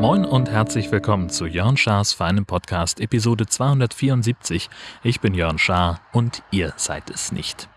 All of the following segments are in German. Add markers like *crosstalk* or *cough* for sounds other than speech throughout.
Moin und herzlich willkommen zu Jörn Schars feinem Podcast Episode 274. Ich bin Jörn Schaar und ihr seid es nicht.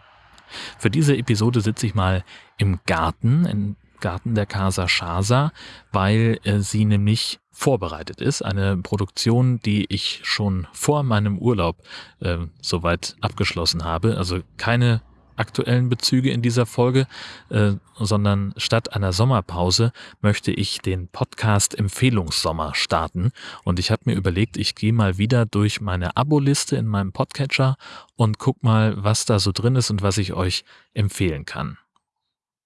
Für diese Episode sitze ich mal im Garten, im Garten der Casa Schasa, weil äh, sie nämlich vorbereitet ist. Eine Produktion, die ich schon vor meinem Urlaub äh, soweit abgeschlossen habe. Also keine aktuellen Bezüge in dieser Folge, äh, sondern statt einer Sommerpause möchte ich den Podcast Empfehlungssommer starten. Und ich habe mir überlegt, ich gehe mal wieder durch meine Abo-Liste in meinem Podcatcher und guck mal, was da so drin ist und was ich euch empfehlen kann.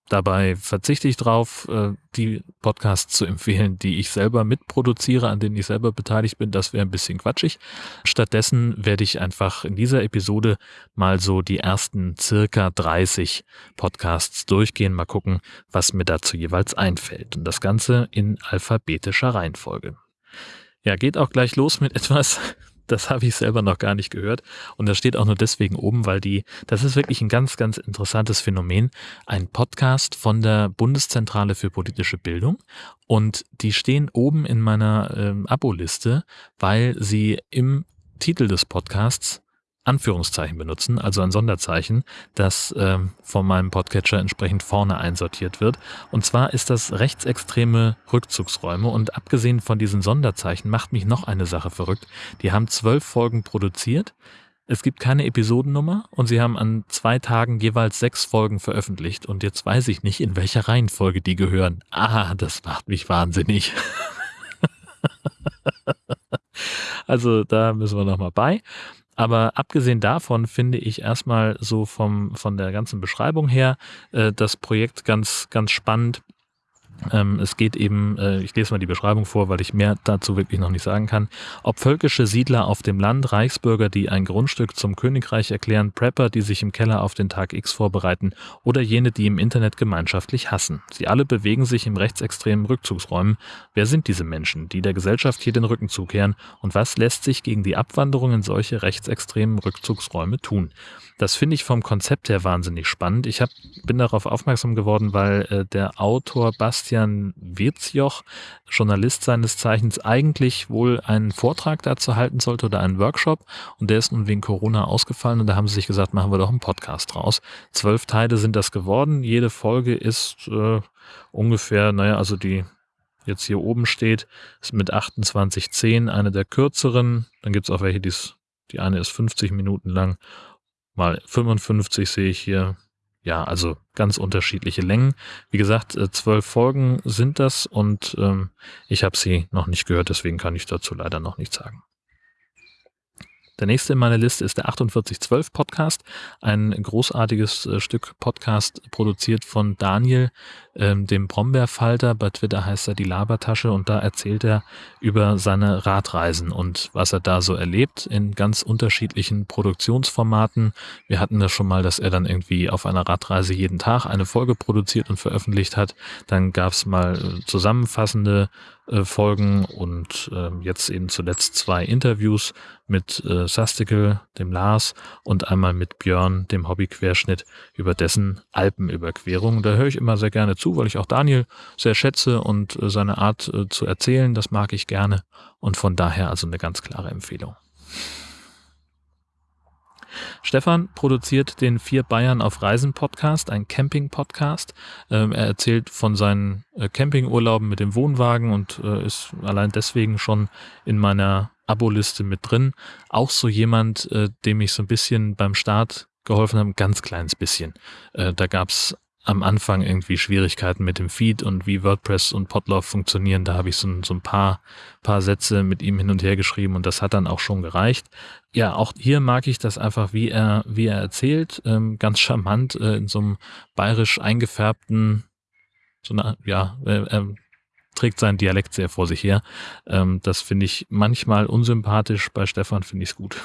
Dabei verzichte ich drauf, äh, die Podcasts zu empfehlen, die ich selber mitproduziere, an denen ich selber beteiligt bin. Das wäre ein bisschen quatschig. Stattdessen werde ich einfach in dieser Episode mal so die ersten circa 30 Podcasts durchgehen, mal gucken, was mir dazu jeweils einfällt. Und das Ganze in alphabetischer Reihenfolge. Ja, geht auch gleich los mit etwas, das *laughs* habe ich selber noch gar nicht gehört. Und das steht auch nur deswegen oben, weil die, das ist wirklich ein ganz, ganz interessantes Phänomen. Ein Podcast von der Bundeszentrale für politische Bildung. Und die stehen oben in meiner ähm, Abo-Liste, weil sie im Titel des Podcasts Anführungszeichen benutzen, also ein Sonderzeichen, das äh, von meinem Podcatcher entsprechend vorne einsortiert wird. Und zwar ist das rechtsextreme Rückzugsräume. Und abgesehen von diesen Sonderzeichen macht mich noch eine Sache verrückt. Die haben zwölf Folgen produziert. Es gibt keine Episodennummer und sie haben an zwei Tagen jeweils sechs Folgen veröffentlicht. Und jetzt weiß ich nicht, in welcher Reihenfolge die gehören. Ah, das macht mich wahnsinnig. *laughs* also da müssen wir nochmal bei. Aber abgesehen davon finde ich erstmal so vom, von der ganzen Beschreibung her äh, das Projekt ganz, ganz spannend. Ähm, es geht eben, äh, ich lese mal die Beschreibung vor, weil ich mehr dazu wirklich noch nicht sagen kann. Ob völkische Siedler auf dem Land, Reichsbürger, die ein Grundstück zum Königreich erklären, Prepper, die sich im Keller auf den Tag X vorbereiten oder jene, die im Internet gemeinschaftlich hassen. Sie alle bewegen sich im rechtsextremen Rückzugsräumen. Wer sind diese Menschen, die der Gesellschaft hier den Rücken zukehren und was lässt sich gegen die Abwanderung in solche rechtsextremen Rückzugsräume tun? Das finde ich vom Konzept her wahnsinnig spannend. Ich hab, bin darauf aufmerksam geworden, weil äh, der Autor Bastian Wirzjoch, Journalist seines Zeichens, eigentlich wohl einen Vortrag dazu halten sollte oder einen Workshop. Und der ist nun wegen Corona ausgefallen und da haben sie sich gesagt, machen wir doch einen Podcast draus. Zwölf Teile sind das geworden. Jede Folge ist äh, ungefähr, naja, also die jetzt hier oben steht, ist mit 28,10 eine der kürzeren. Dann gibt's auch welche, die's, die eine ist 50 Minuten lang mal 55 sehe ich hier. Ja, also ganz unterschiedliche Längen. Wie gesagt, äh, zwölf Folgen sind das und ähm, ich habe sie noch nicht gehört, deswegen kann ich dazu leider noch nichts sagen. Der nächste in meiner Liste ist der 4812 Podcast, ein großartiges äh, Stück Podcast produziert von Daniel, ähm, dem Brombeerfalter. Bei Twitter heißt er die Labertasche und da erzählt er über seine Radreisen und was er da so erlebt in ganz unterschiedlichen Produktionsformaten. Wir hatten das schon mal, dass er dann irgendwie auf einer Radreise jeden Tag eine Folge produziert und veröffentlicht hat. Dann gab es mal äh, zusammenfassende äh, Folgen und äh, jetzt eben zuletzt zwei Interviews mit äh, Sastikel, dem Lars und einmal mit Björn, dem Hobbyquerschnitt über dessen Alpenüberquerung. Da höre ich immer sehr gerne zu, weil ich auch Daniel sehr schätze und äh, seine Art äh, zu erzählen, das mag ich gerne und von daher also eine ganz klare Empfehlung. Stefan produziert den Vier Bayern auf Reisen Podcast, ein Camping-Podcast. Ähm, er erzählt von seinen äh, Campingurlauben mit dem Wohnwagen und ist allein deswegen schon in meiner Abo-Liste mit drin. Auch so jemand, dem ich so ein bisschen beim Start geholfen habe, ein ganz kleines bisschen. Da gab's am Anfang irgendwie Schwierigkeiten mit dem Feed und wie WordPress und Podlove funktionieren. Da habe ich so, so ein paar, paar Sätze mit ihm hin und her geschrieben und das hat dann auch schon gereicht. Ja, auch hier mag ich das einfach, wie er, wie er erzählt, ähm, ganz charmant äh, in so einem bayerisch eingefärbten, so eine, ja, äh, er trägt seinen Dialekt sehr vor sich her. Ähm, das finde ich manchmal unsympathisch. Bei Stefan finde ich es gut.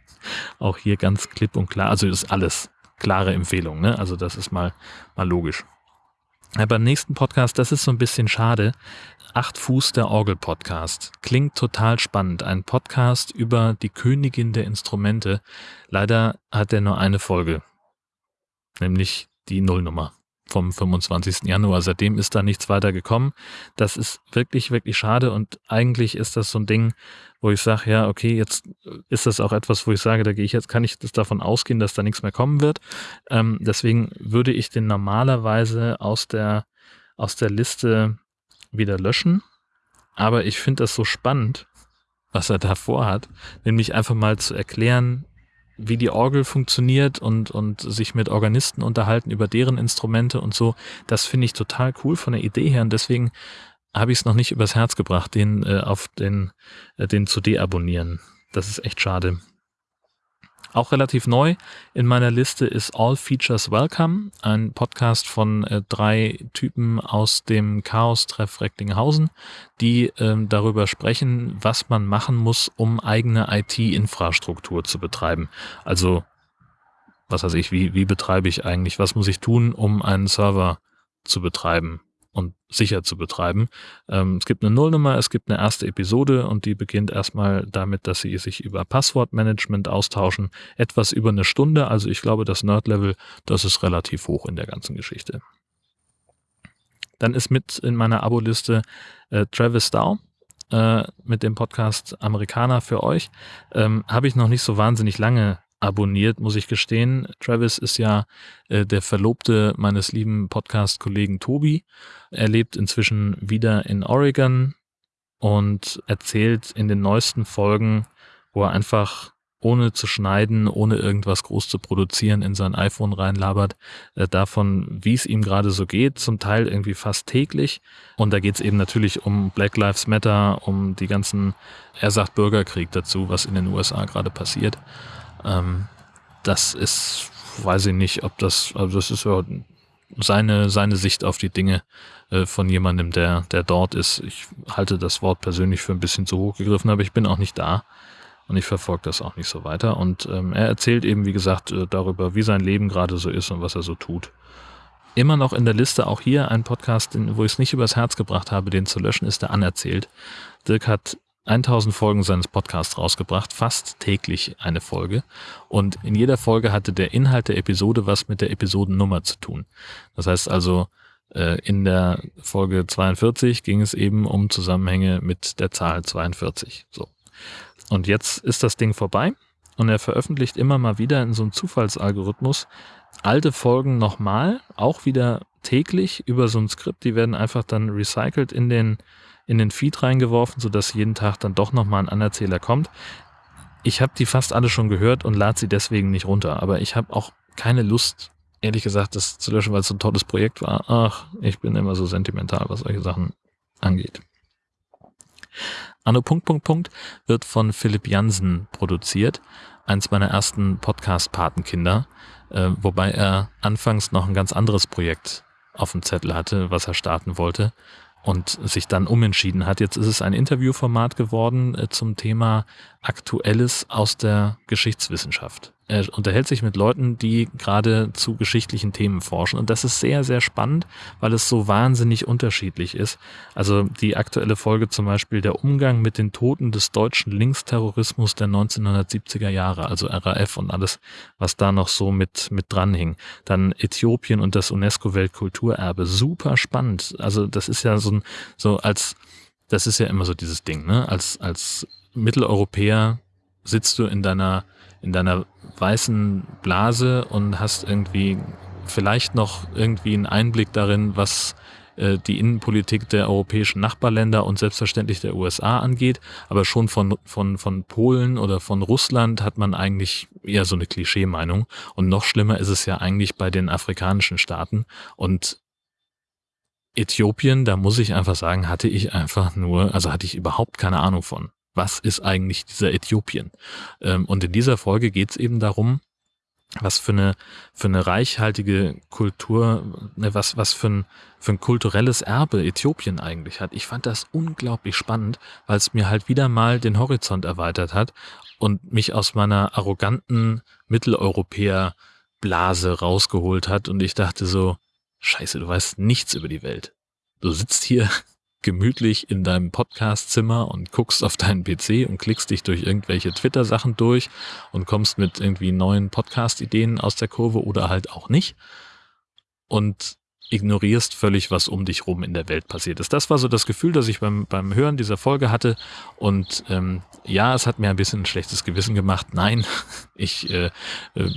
*laughs* auch hier ganz klipp und klar. Also ist alles klare Empfehlung. Ne? Also das ist mal, mal logisch. Ja, beim nächsten Podcast, das ist so ein bisschen schade. Acht Fuß der Orgel Podcast. Klingt total spannend. Ein Podcast über die Königin der Instrumente. Leider hat er nur eine Folge. Nämlich die Nullnummer vom 25. Januar. Seitdem ist da nichts weiter gekommen. Das ist wirklich, wirklich schade und eigentlich ist das so ein Ding, wo ich sage, ja, okay, jetzt ist das auch etwas, wo ich sage, da gehe ich jetzt, kann ich das davon ausgehen, dass da nichts mehr kommen wird. Ähm, deswegen würde ich den normalerweise aus der, aus der Liste wieder löschen. Aber ich finde das so spannend, was er da vorhat, nämlich einfach mal zu erklären, wie die Orgel funktioniert und, und sich mit Organisten unterhalten über deren Instrumente und so. Das finde ich total cool von der Idee her und deswegen habe ich es noch nicht übers Herz gebracht, den äh, auf den, äh, den zu deabonnieren. Das ist echt schade. Auch relativ neu in meiner Liste ist All Features Welcome, ein Podcast von äh, drei Typen aus dem Chaos-Treff Recklinghausen, die ähm, darüber sprechen, was man machen muss, um eigene IT-Infrastruktur zu betreiben. Also, was weiß ich, wie, wie betreibe ich eigentlich, was muss ich tun, um einen Server zu betreiben? Und sicher zu betreiben. Ähm, es gibt eine Nullnummer, es gibt eine erste Episode und die beginnt erstmal damit, dass sie sich über Passwortmanagement austauschen. Etwas über eine Stunde, also ich glaube, das Nerd-Level, das ist relativ hoch in der ganzen Geschichte. Dann ist mit in meiner Abo-Liste äh, Travis Dow äh, mit dem Podcast Amerikaner für euch. Ähm, Habe ich noch nicht so wahnsinnig lange abonniert, muss ich gestehen. Travis ist ja äh, der Verlobte meines lieben Podcast-Kollegen Tobi. Er lebt inzwischen wieder in Oregon und erzählt in den neuesten Folgen, wo er einfach ohne zu schneiden, ohne irgendwas groß zu produzieren, in sein iPhone reinlabert, äh, davon, wie es ihm gerade so geht, zum Teil irgendwie fast täglich. Und da geht es eben natürlich um Black Lives Matter, um die ganzen, er sagt Bürgerkrieg dazu, was in den USA gerade passiert. Ähm, das ist, weiß ich nicht, ob das, also das ist ja seine, seine Sicht auf die Dinge äh, von jemandem, der, der dort ist. Ich halte das Wort persönlich für ein bisschen zu hoch gegriffen, aber ich bin auch nicht da und ich verfolge das auch nicht so weiter. Und ähm, er erzählt eben, wie gesagt, äh, darüber, wie sein Leben gerade so ist und was er so tut. Immer noch in der Liste auch hier ein Podcast, wo ich es nicht übers Herz gebracht habe, den zu löschen, ist der Anerzählt. Dirk hat 1000 Folgen seines Podcasts rausgebracht, fast täglich eine Folge. Und in jeder Folge hatte der Inhalt der Episode was mit der Episodennummer zu tun. Das heißt also, äh, in der Folge 42 ging es eben um Zusammenhänge mit der Zahl 42. So. Und jetzt ist das Ding vorbei und er veröffentlicht immer mal wieder in so einem Zufallsalgorithmus alte Folgen nochmal, auch wieder täglich über so ein Skript. Die werden einfach dann recycelt in den in den Feed reingeworfen, sodass jeden Tag dann doch nochmal ein Anerzähler kommt. Ich habe die fast alle schon gehört und lade sie deswegen nicht runter. Aber ich habe auch keine Lust, ehrlich gesagt, das zu löschen, weil es so ein tolles Projekt war. Ach, ich bin immer so sentimental, was solche Sachen angeht. Anno Punkt Punkt Punkt wird von Philipp Jansen produziert, eins meiner ersten Podcast-Patenkinder, äh, wobei er anfangs noch ein ganz anderes Projekt auf dem Zettel hatte, was er starten wollte und sich dann umentschieden hat. Jetzt ist es ein Interviewformat geworden äh, zum Thema Aktuelles aus der Geschichtswissenschaft. Er unterhält sich mit Leuten, die gerade zu geschichtlichen Themen forschen. Und das ist sehr, sehr spannend, weil es so wahnsinnig unterschiedlich ist. Also die aktuelle Folge zum Beispiel der Umgang mit den Toten des deutschen Linksterrorismus der 1970er Jahre, also RAF und alles, was da noch so mit, mit dranhing. Dann Äthiopien und das UNESCO-Weltkulturerbe. Super spannend. Also das ist ja so ein, so als, das ist ja immer so dieses Ding, ne? Als, als Mitteleuropäer sitzt du in deiner, in deiner weißen Blase und hast irgendwie vielleicht noch irgendwie einen Einblick darin, was äh, die Innenpolitik der europäischen Nachbarländer und selbstverständlich der USA angeht. Aber schon von, von, von Polen oder von Russland hat man eigentlich eher so eine Klischee-Meinung. Und noch schlimmer ist es ja eigentlich bei den afrikanischen Staaten. Und Äthiopien, da muss ich einfach sagen, hatte ich einfach nur, also hatte ich überhaupt keine Ahnung von was ist eigentlich dieser Äthiopien? Ähm, und in dieser Folge geht es eben darum, was für eine, für eine reichhaltige Kultur, ne, was, was für ein, für ein kulturelles Erbe Äthiopien eigentlich hat. Ich fand das unglaublich spannend, weil es mir halt wieder mal den Horizont erweitert hat und mich aus meiner arroganten Mitteleuropäer-Blase rausgeholt hat und ich dachte so, scheiße, du weißt nichts über die Welt. Du sitzt hier gemütlich in deinem Podcastzimmer und guckst auf deinen PC und klickst dich durch irgendwelche Twitter-Sachen durch und kommst mit irgendwie neuen Podcast-Ideen aus der Kurve oder halt auch nicht. Und ignorierst völlig, was um dich rum in der Welt passiert ist. Das war so das Gefühl, das ich beim, beim Hören dieser Folge hatte. Und ähm, ja, es hat mir ein bisschen ein schlechtes Gewissen gemacht. Nein, *laughs* ich äh, äh,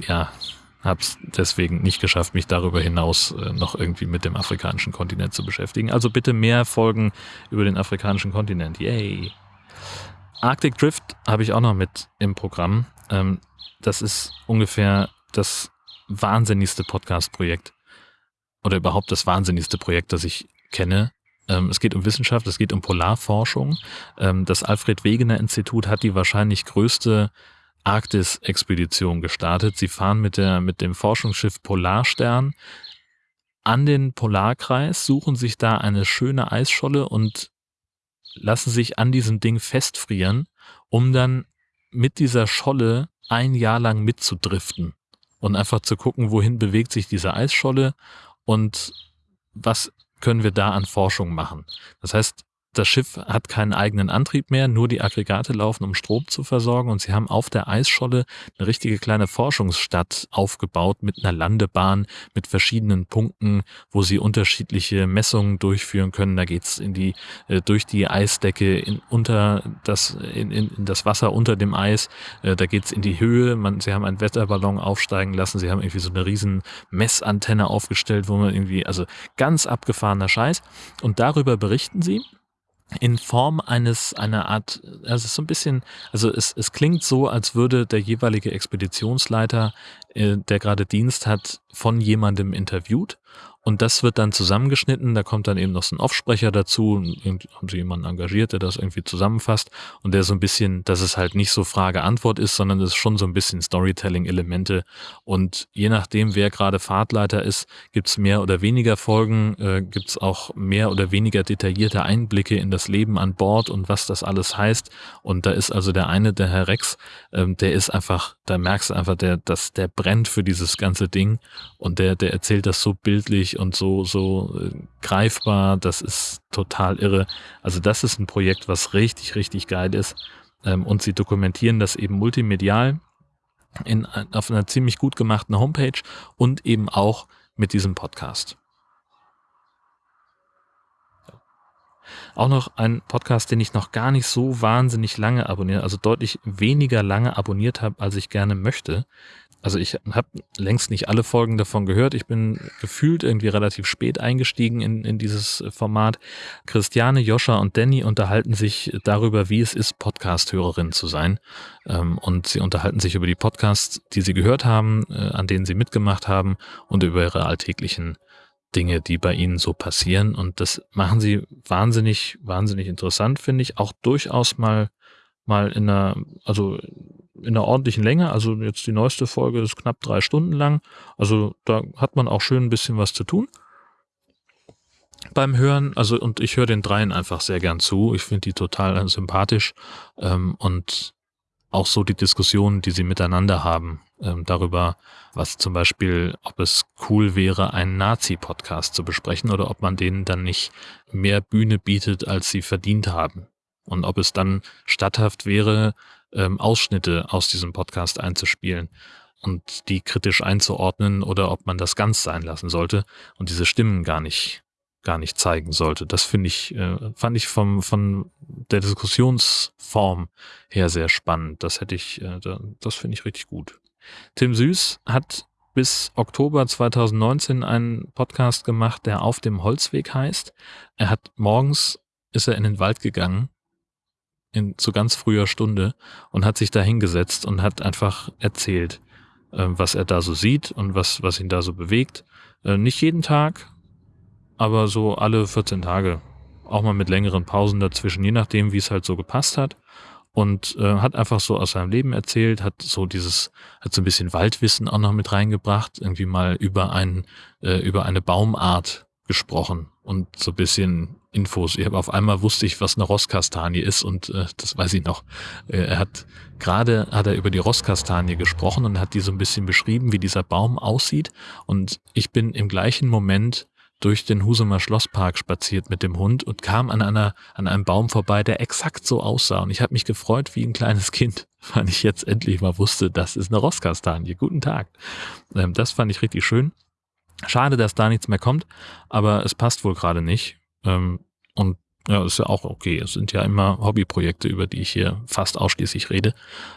ja, habe es deswegen nicht geschafft, mich darüber hinaus äh, noch irgendwie mit dem afrikanischen Kontinent zu beschäftigen. Also bitte mehr Folgen über den afrikanischen Kontinent. Yay! Arctic Drift habe ich auch noch mit im Programm. Ähm, das ist ungefähr das wahnsinnigste Podcast-Projekt oder überhaupt das wahnsinnigste Projekt, das ich kenne. Ähm, es geht um Wissenschaft, es geht um Polarforschung. Ähm, das Alfred Wegener Institut hat die wahrscheinlich größte Arktis-Expedition gestartet. Sie fahren mit, der, mit dem Forschungsschiff Polarstern an den Polarkreis, suchen sich da eine schöne Eisscholle und lassen sich an diesem Ding festfrieren, um dann mit dieser Scholle ein Jahr lang mitzudriften und einfach zu gucken, wohin bewegt sich diese Eisscholle und was können wir da an Forschung machen. Das heißt, das Schiff hat keinen eigenen Antrieb mehr, nur die Aggregate laufen, um Strom zu versorgen und sie haben auf der Eisscholle eine richtige kleine Forschungsstadt aufgebaut mit einer Landebahn, mit verschiedenen Punkten, wo sie unterschiedliche Messungen durchführen können. Da geht's in die äh, durch die Eisdecke in, unter das in, in, in das Wasser unter dem Eis. Äh, da geht's in die Höhe. Man, sie haben einen Wetterballon aufsteigen lassen. Sie haben irgendwie so eine riesen Messantenne aufgestellt, wo man irgendwie also ganz abgefahrener Scheiß. Und darüber berichten sie in Form eines, einer Art, also so ein bisschen, also es, es klingt so, als würde der jeweilige Expeditionsleiter, der gerade Dienst hat, von jemandem interviewt. Und das wird dann zusammengeschnitten, da kommt dann eben noch so ein Offsprecher dazu, haben sie jemanden engagiert, der das irgendwie zusammenfasst. Und der so ein bisschen, dass es halt nicht so Frage-Antwort ist, sondern es ist schon so ein bisschen Storytelling-Elemente. Und je nachdem, wer gerade Fahrtleiter ist, gibt's mehr oder weniger Folgen, äh, gibt's auch mehr oder weniger detaillierte Einblicke in das Leben an Bord und was das alles heißt. Und da ist also der eine, der Herr Rex, ähm, der ist einfach, da merkst du einfach, der, dass der brennt für dieses ganze Ding und der, der erzählt das so bildlich und so, so äh, greifbar. Das ist total irre. Also das ist ein Projekt, was richtig, richtig geil ist. Ähm, und sie dokumentieren das eben multimedial in, auf einer ziemlich gut gemachten Homepage und eben auch mit diesem Podcast. Auch noch ein Podcast, den ich noch gar nicht so wahnsinnig lange abonniere, also deutlich weniger lange abonniert habe, als ich gerne möchte. Also ich habe längst nicht alle Folgen davon gehört. Ich bin gefühlt irgendwie relativ spät eingestiegen in, in dieses Format. Christiane, Joscha und Danny unterhalten sich darüber, wie es ist, Podcast-Hörerin zu sein. Ähm, und sie unterhalten sich über die Podcasts, die sie gehört haben, äh, an denen sie mitgemacht haben und über ihre alltäglichen Dinge, die bei ihnen so passieren. Und das machen sie wahnsinnig, wahnsinnig interessant, finde ich. Auch durchaus mal, mal in einer, also in einer ordentlichen Länge. Also jetzt die neueste Folge ist knapp drei Stunden lang. Also da hat man auch schön ein bisschen was zu tun beim Hören. Also und ich höre den dreien einfach sehr gern zu. Ich finde die total sympathisch ähm, und auch so die Diskussionen, die sie miteinander haben ähm, darüber, was zum Beispiel, ob es cool wäre, einen Nazi-Podcast zu besprechen oder ob man denen dann nicht mehr Bühne bietet, als sie verdient haben. Und ob es dann statthaft wäre, ähm, Ausschnitte aus diesem Podcast einzuspielen und die kritisch einzuordnen oder ob man das ganz sein lassen sollte und diese Stimmen gar nicht gar nicht zeigen sollte. Das finde ich, äh, fand ich vom, von der Diskussionsform her sehr spannend. Das hätte ich, äh, das finde ich richtig gut. Tim Süß hat bis Oktober 2019 einen Podcast gemacht, der auf dem Holzweg heißt. Er hat morgens ist er in den Wald gegangen in zu ganz früher Stunde und hat sich da hingesetzt und hat einfach erzählt, äh, was er da so sieht und was, was ihn da so bewegt. Äh, nicht jeden Tag, aber so alle 14 Tage. Auch mal mit längeren Pausen dazwischen, je nachdem, wie es halt so gepasst hat. Und äh, hat einfach so aus seinem Leben erzählt, hat so dieses, hat so ein bisschen Waldwissen auch noch mit reingebracht, irgendwie mal über ein, äh, über eine Baumart gesprochen und so ein bisschen Infos. Ich habe auf einmal wusste ich, was eine Rosskastanie ist und äh, das weiß ich noch. Äh, er hat gerade hat er über die Rosskastanie gesprochen und hat die so ein bisschen beschrieben, wie dieser Baum aussieht. Und ich bin im gleichen Moment durch den Husumer Schlosspark spaziert mit dem Hund und kam an einer an einem Baum vorbei, der exakt so aussah. Und ich habe mich gefreut wie ein kleines Kind, *laughs* weil ich jetzt endlich mal wusste, das ist eine Rosskastanie. Guten Tag. Ähm, das fand ich richtig schön. Schade, dass da nichts mehr kommt, aber es passt wohl gerade nicht. Ähm, und ja, ist ja auch okay. Es sind ja immer Hobbyprojekte, über die ich hier fast ausschließlich rede.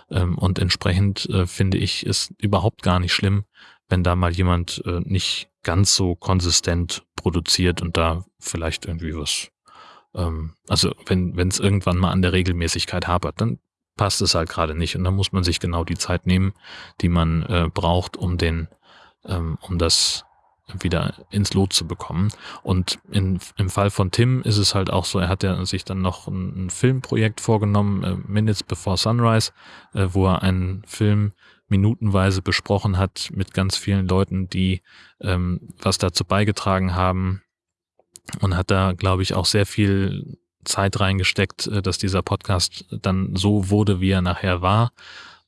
Ähm, und entsprechend äh, finde ich es überhaupt gar nicht schlimm, wenn da mal jemand äh, nicht ganz so konsistent produziert und da vielleicht irgendwie was, ähm, also wenn es irgendwann mal an der Regelmäßigkeit hapert, dann passt es halt gerade nicht und dann muss man sich genau die Zeit nehmen, die man äh, braucht, um den, ähm, um das wieder ins Lot zu bekommen. Und in, im Fall von Tim ist es halt auch so, er hat ja sich dann noch ein, ein Filmprojekt vorgenommen, äh, Minutes Before Sunrise, äh, wo er einen Film minutenweise besprochen hat mit ganz vielen Leuten, die ähm, was dazu beigetragen haben und hat da, glaube ich, auch sehr viel Zeit reingesteckt, äh, dass dieser Podcast dann so wurde, wie er nachher war.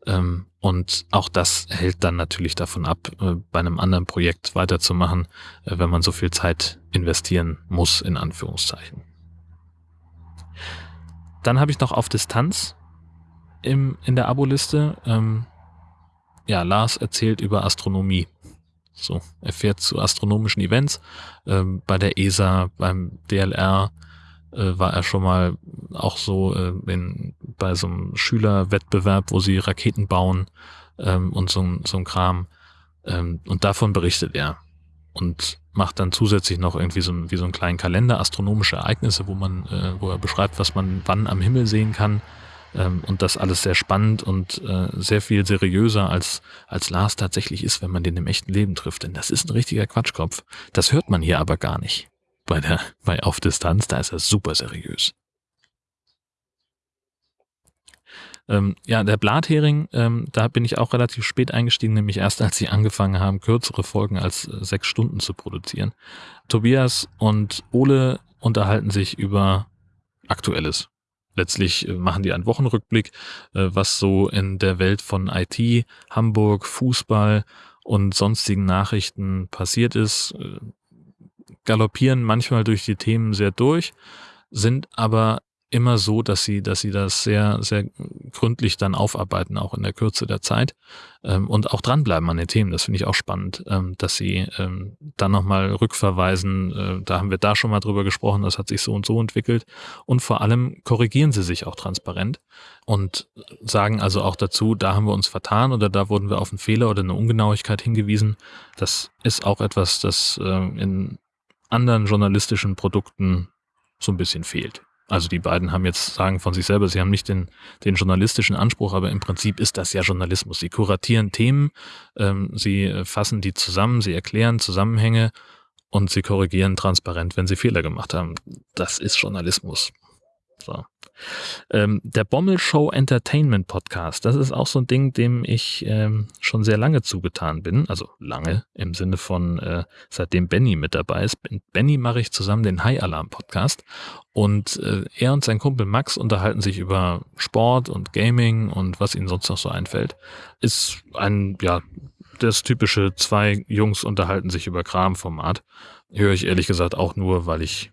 Ähm, und auch das hält dann natürlich davon ab, äh, bei einem anderen Projekt weiterzumachen, äh, wenn man so viel Zeit investieren muss, in Anführungszeichen. Dann habe ich noch auf Distanz im, in der Aboliste, ähm, ja, Lars erzählt über Astronomie. So, er fährt zu astronomischen Events, ähm, bei der ESA, beim DLR, äh, war er schon mal auch so äh, in, bei so einem Schülerwettbewerb, wo sie Raketen bauen ähm, und so, so ein Kram. Ähm, und davon berichtet er und macht dann zusätzlich noch irgendwie so, wie so einen kleinen Kalender astronomische Ereignisse, wo man, äh, wo er beschreibt, was man wann am Himmel sehen kann. Ähm, und das alles sehr spannend und äh, sehr viel seriöser als, als Lars tatsächlich ist, wenn man den im echten Leben trifft. Denn das ist ein richtiger Quatschkopf. Das hört man hier aber gar nicht bei der, bei Auf Distanz, da ist er super seriös. Ähm, ja, der Blathering, ähm, da bin ich auch relativ spät eingestiegen, nämlich erst als sie angefangen haben, kürzere Folgen als äh, sechs Stunden zu produzieren. Tobias und Ole unterhalten sich über Aktuelles. Letztlich äh, machen die einen Wochenrückblick, äh, was so in der Welt von IT, Hamburg, Fußball und sonstigen Nachrichten passiert ist. Galoppieren manchmal durch die Themen sehr durch, sind aber immer so, dass sie, dass sie das sehr, sehr gründlich dann aufarbeiten, auch in der Kürze der Zeit ähm, und auch dranbleiben an den Themen. Das finde ich auch spannend, ähm, dass sie ähm, dann nochmal rückverweisen. Äh, da haben wir da schon mal drüber gesprochen, das hat sich so und so entwickelt. Und vor allem korrigieren sie sich auch transparent und sagen also auch dazu, da haben wir uns vertan oder da wurden wir auf einen Fehler oder eine Ungenauigkeit hingewiesen. Das ist auch etwas, das äh, in anderen journalistischen Produkten so ein bisschen fehlt. Also die beiden haben jetzt sagen von sich selber, sie haben nicht den, den journalistischen Anspruch, aber im Prinzip ist das ja Journalismus. Sie kuratieren Themen, ähm, sie fassen die zusammen, sie erklären Zusammenhänge und sie korrigieren transparent, wenn sie Fehler gemacht haben. Das ist Journalismus. So. Ähm, der Bommel Show Entertainment Podcast, das ist auch so ein Ding, dem ich ähm, schon sehr lange zugetan bin. Also lange im Sinne von äh, seitdem Benny mit dabei ist. Mit Benny mache ich zusammen den High Alarm Podcast und äh, er und sein Kumpel Max unterhalten sich über Sport und Gaming und was ihnen sonst noch so einfällt. Ist ein, ja, das typische zwei Jungs unterhalten sich über Kram-Format. Höre ich ehrlich gesagt auch nur, weil ich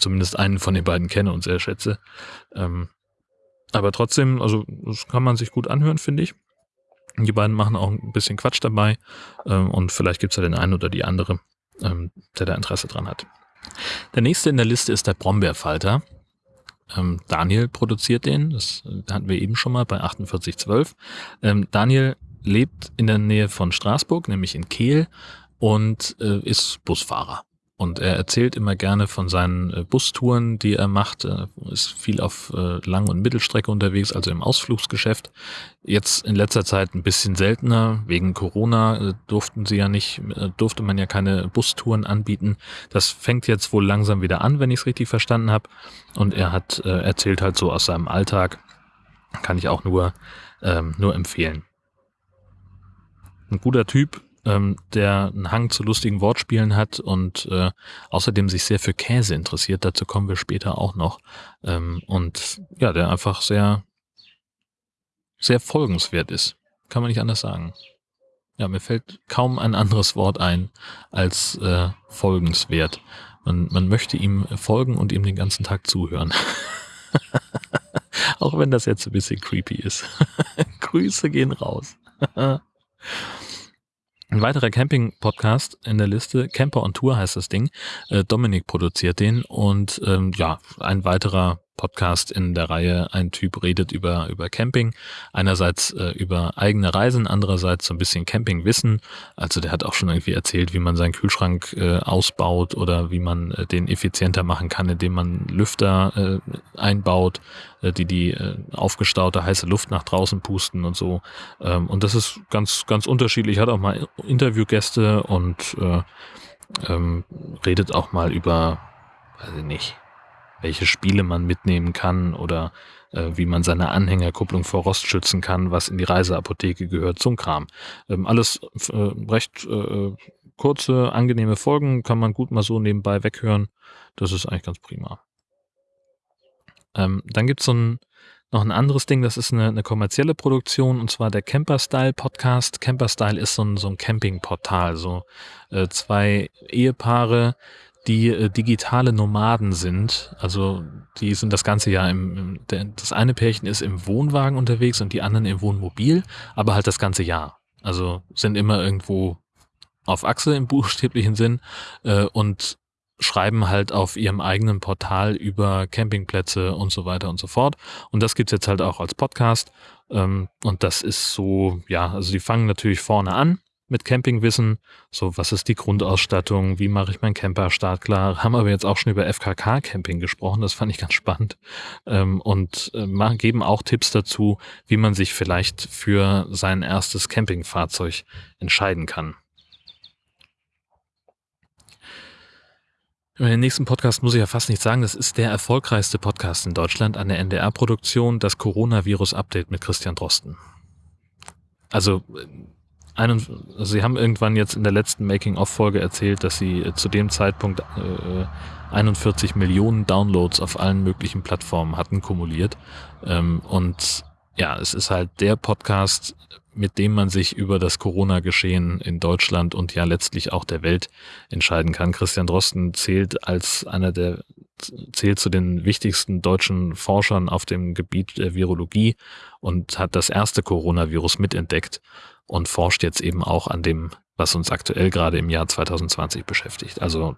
zumindest einen von den beiden kenne und sehr schätze. Ähm, aber trotzdem, also das kann man sich gut anhören, finde ich. Die beiden machen auch ein bisschen Quatsch dabei ähm, und vielleicht gibt es ja den einen oder die andere, ähm, der da Interesse dran hat. Der nächste in der Liste ist der Brombeerfalter. Ähm, Daniel produziert den, das hatten wir eben schon mal bei 4812. Ähm, Daniel lebt in der Nähe von Straßburg, nämlich in Kehl und äh, ist Busfahrer. Und er erzählt immer gerne von seinen äh, Bustouren, die er macht. Er ist viel auf äh, Lang- und Mittelstrecke unterwegs, also im Ausflugsgeschäft. Jetzt in letzter Zeit ein bisschen seltener. Wegen Corona äh, durften sie ja nicht, durfte man ja keine Bustouren anbieten. Das fängt jetzt wohl langsam wieder an, wenn ich es richtig verstanden habe. Und er hat erzählt halt so aus seinem Alltag. Kann ich auch nur, ähm, nur empfehlen. Ein guter Typ, ähm, der einen Hang zu lustigen Wortspielen hat und äh, außerdem sich sehr für Käse interessiert. Dazu kommen wir später auch noch. Ähm, und ja, der einfach sehr, sehr folgenswert ist. Kann man nicht anders sagen. Ja, mir fällt kaum ein anderes Wort ein als äh, folgenswert. Man, man möchte ihm folgen und ihm den ganzen Tag zuhören. *laughs* Auch wenn das jetzt ein bisschen creepy ist. *laughs* Grüße gehen raus. *laughs* Ein weiterer Camping-Podcast in der Liste, Camper on Tour heißt das Ding. Äh, Dominik produziert den und ähm, ja, ein weiterer Podcast in der Reihe. Ein Typ redet über, über Camping. Einerseits äh, über eigene Reisen, andererseits so ein bisschen Campingwissen. Also der hat auch schon irgendwie erzählt, wie man seinen Kühlschrank äh, ausbaut oder wie man äh, den effizienter machen kann, indem man Lüfter äh, einbaut, äh, die die äh, aufgestaute heiße Luft nach draußen pusten und so. Ähm, und das ist ganz, ganz unterschiedlich. Hat auch mal Interviewgäste und äh, ähm, redet auch mal über, weiß ich nicht, welche Spiele man mitnehmen kann oder äh, wie man seine Anhängerkupplung vor Rost schützen kann, was in die Reiseapotheke gehört, zum Kram. Ähm, alles äh, recht äh, kurze, angenehme Folgen, kann man gut mal so nebenbei weghören. Das ist eigentlich ganz prima. Ähm, dann gibt's so ein noch ein anderes Ding, das ist eine, eine kommerzielle Produktion und zwar der Camper Style Podcast. Camper Style ist so ein, so ein Campingportal, so äh, zwei Ehepaare, die äh, digitale Nomaden sind. Also die sind das ganze Jahr im, im der, das eine Pärchen ist im Wohnwagen unterwegs und die anderen im Wohnmobil, aber halt das ganze Jahr. Also sind immer irgendwo auf Achse im *laughs* buchstäblichen Sinn äh, und schreiben halt auf ihrem eigenen Portal über Campingplätze und so weiter und so fort. Und das gibt's jetzt halt auch als Podcast. Ähm, und das ist so, ja, also die fangen natürlich vorne an mit Campingwissen. So, was ist die Grundausstattung? Wie mache ich meinen Camper startklar? Haben aber jetzt auch schon über FKK-Camping gesprochen. Das fand ich ganz spannend. Ähm, und äh, geben auch Tipps dazu, wie man sich vielleicht für sein erstes Campingfahrzeug entscheiden kann. In den nächsten Podcast muss ich ja fast nicht sagen, das ist der erfolgreichste Podcast in Deutschland an der NDR-Produktion, das Coronavirus-Update mit Christian Drosten. Also einen, also sie haben irgendwann jetzt in der letzten Making-of-Folge erzählt, dass sie äh, zu dem Zeitpunkt äh, 41 Millionen Downloads auf allen möglichen Plattformen hatten kumuliert. Ähm, und ja, es ist halt der Podcast, mit dem man sich über das Corona-Geschehen in Deutschland und ja letztlich auch der Welt entscheiden kann. Christian Drosten zählt als einer der zählt zu den wichtigsten deutschen Forschern auf dem Gebiet der Virologie und hat das erste Coronavirus mitentdeckt und forscht jetzt eben auch an dem, was uns aktuell gerade im Jahr 2020 beschäftigt. Also